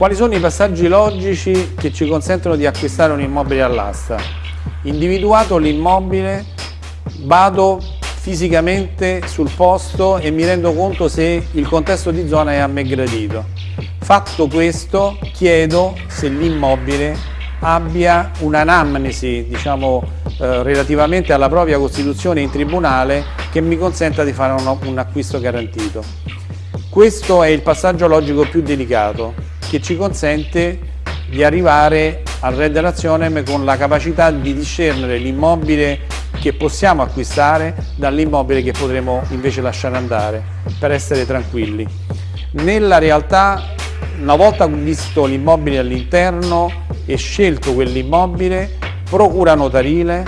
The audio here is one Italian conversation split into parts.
Quali sono i passaggi logici che ci consentono di acquistare un immobile all'asta? Individuato l'immobile, vado fisicamente sul posto e mi rendo conto se il contesto di zona è a me gradito. Fatto questo, chiedo se l'immobile abbia un'anamnesi, diciamo, eh, relativamente alla propria costituzione in tribunale che mi consenta di fare un, un acquisto garantito. Questo è il passaggio logico più delicato che ci consente di arrivare al Red Relazionem con la capacità di discernere l'immobile che possiamo acquistare dall'immobile che potremo invece lasciare andare per essere tranquilli. Nella realtà, una volta visto l'immobile all'interno e scelto quell'immobile, procura notarile,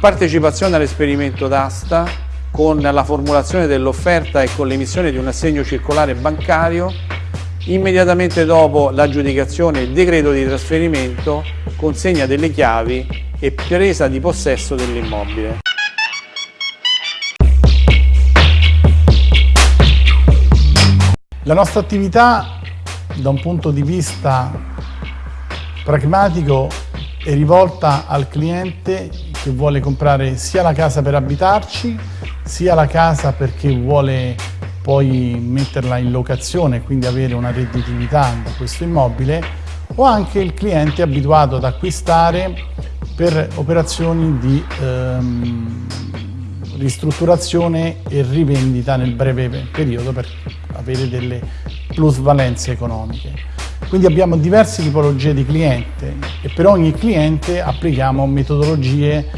partecipazione all'esperimento d'asta con la formulazione dell'offerta e con l'emissione di un assegno circolare bancario Immediatamente dopo l'aggiudicazione il decreto di trasferimento, consegna delle chiavi e presa di possesso dell'immobile. La nostra attività da un punto di vista pragmatico è rivolta al cliente che vuole comprare sia la casa per abitarci, sia la casa perché vuole poi metterla in locazione e quindi avere una redditività da questo immobile o anche il cliente abituato ad acquistare per operazioni di ehm, ristrutturazione e rivendita nel breve periodo per avere delle plusvalenze economiche. Quindi abbiamo diverse tipologie di cliente e per ogni cliente applichiamo metodologie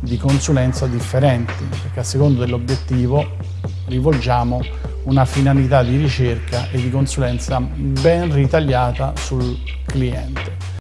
di consulenza differenti perché a secondo dell'obiettivo rivolgiamo una finalità di ricerca e di consulenza ben ritagliata sul cliente.